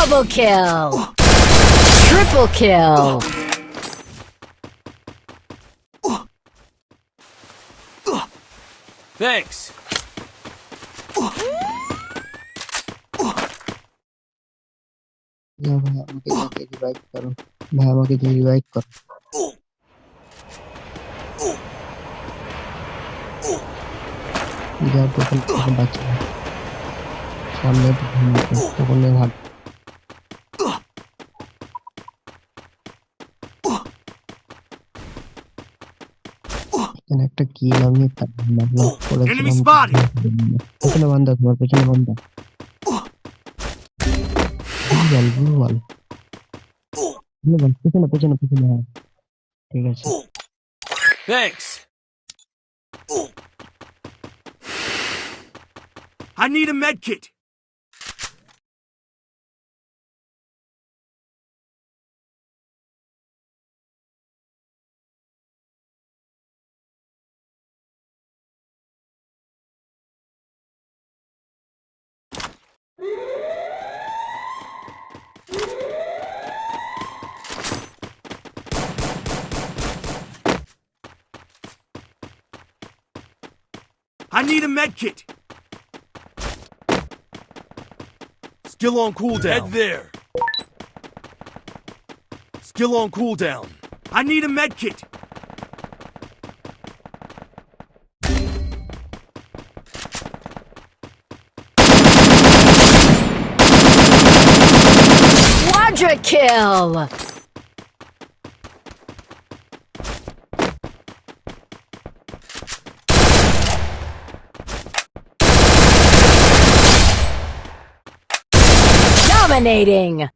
Double kill! Triple kill! Thanks. যাও ভাই আমাকে যাকে রিভাইভ করো ভাই আমাকে যে রিভাইভ করো যাও টোকেন টোকেন বাচ্চা সামনে টোকেনে ভাগ এখানে একটা কিল আমি তার মারলাম Enemy spotted! পেছনে বান্ধা তোমার পেছনে বান্ধা ভুল ভুল ভুল পেছনে পেছনে পেছনে হ্যাঁ ঠিক আছে Thanks. I need a med kit. I need a med kit. Skill on cooldown. Head there. Skill on cooldown. I need a medkit. Quadra kill! Dominating!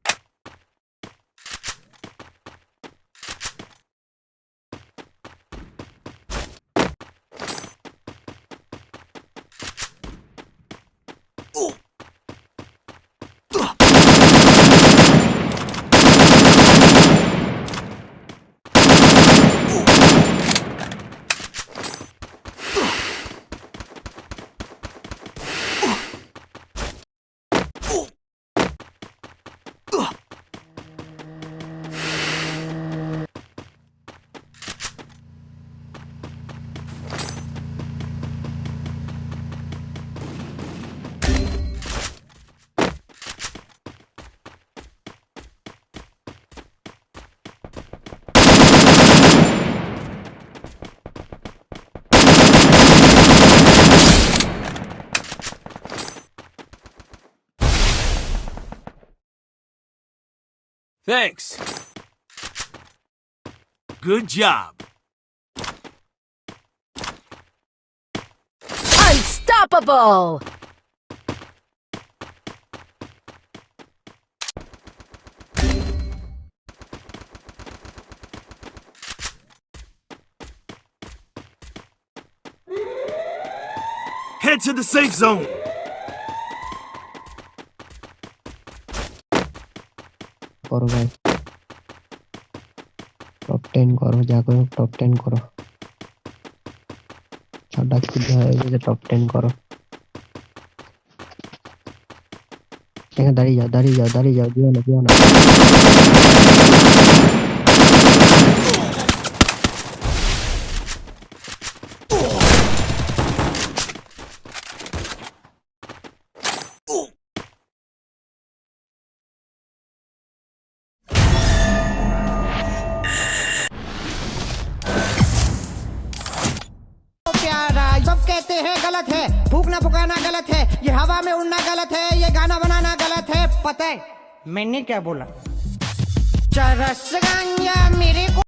Thanks. Good job. Unstoppable! Head to the safe zone. করো ভাই top ten করো যা করো top ten করো ছটা সিদ্ধ হয়ে গেছে টপ টেন করো এখানে দাঁড়িয়ে যাও দাঁড়িয়ে যাও দাঁড়িয়ে যাও দিও না দিও না गलत है। फूकना फुकाना गलत है। ये हवा में उड़ना गलत है। ये गाना बनाना गलत है। पता है, मैंने क्या बोला? चरस गंगा मेरे को